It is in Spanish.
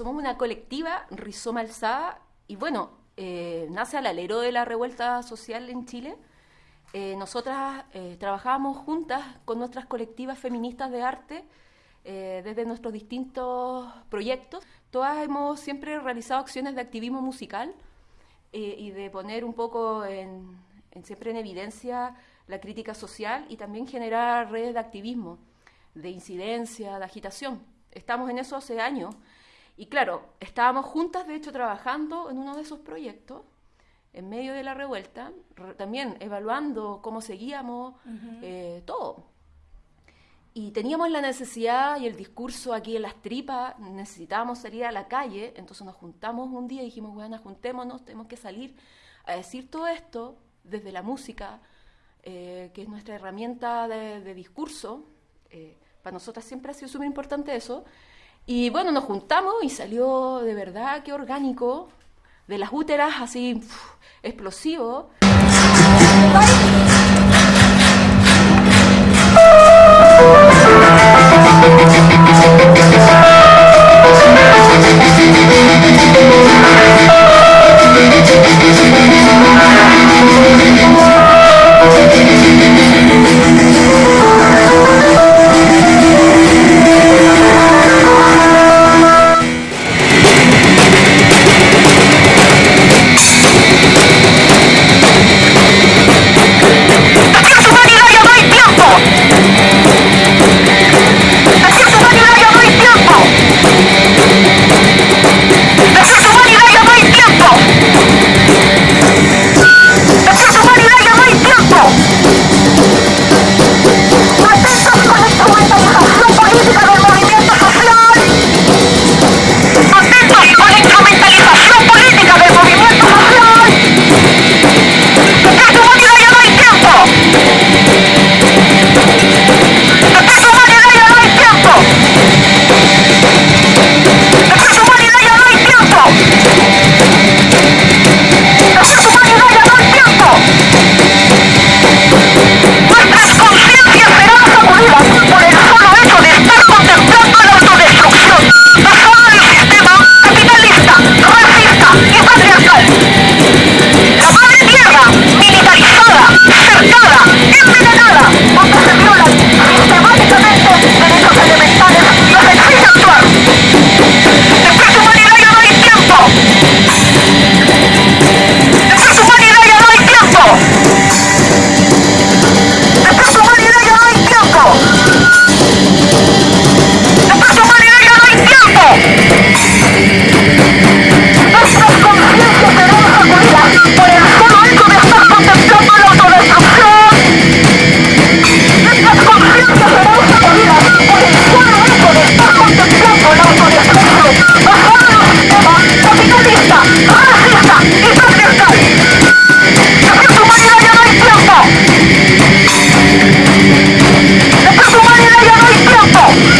somos una colectiva, Rizoma Alzada, y bueno, eh, nace al alero de la revuelta social en Chile. Eh, nosotras eh, trabajábamos juntas con nuestras colectivas feministas de arte desde nuestros distintos proyectos. Todas hemos siempre realizado acciones de activismo musical y de poner un poco en, siempre en evidencia la crítica social y también generar redes de activismo, de incidencia, de agitación. Estamos en eso hace años y claro, estábamos juntas, de hecho, trabajando en uno de esos proyectos, en medio de la revuelta, también evaluando cómo seguíamos, eh, todo. Y teníamos la necesidad y el discurso aquí en las tripas, necesitábamos salir a la calle, entonces nos juntamos un día y dijimos, bueno, juntémonos, tenemos que salir a decir todo esto desde la música, eh, que es nuestra herramienta de, discurso. Eh, para nosotras siempre ha sido súper importante eso. Y bueno, nos juntamos y salió de verdad que orgánico, de las úteras así explosivo. Oh!